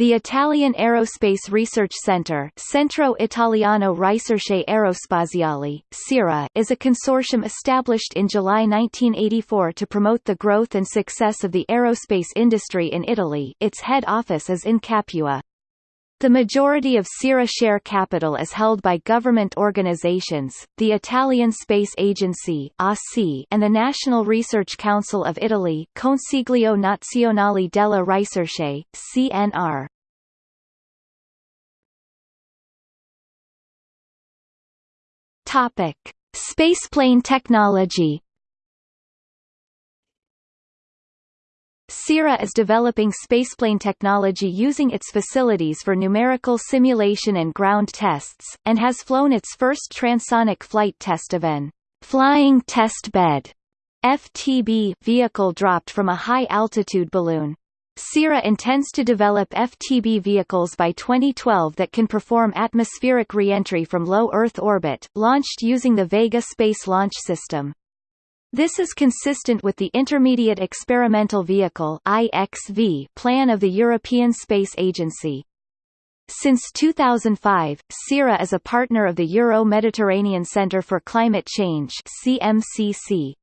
The Italian Aerospace Research Centre Centro Italiano Ricerche Aerospaziali, CIRA, is a consortium established in July 1984 to promote the growth and success of the aerospace industry in Italy its head office is in Capua. The majority of CIRA share capital is held by government organizations, the Italian Space Agency and the National Research Council of Italy Consiglio Nazionale della Ricerche, CNR. Spaceplane technology. CIRA is developing spaceplane technology using its facilities for numerical simulation and ground tests, and has flown its first transonic flight test of an flying test bed FTB vehicle dropped from a high-altitude balloon. CIRA intends to develop FTB vehicles by 2012 that can perform atmospheric reentry from low Earth orbit, launched using the Vega Space Launch System. This is consistent with the Intermediate Experimental Vehicle IXV plan of the European Space Agency. Since 2005, CIRA is a partner of the Euro-Mediterranean Centre for Climate Change CMCC.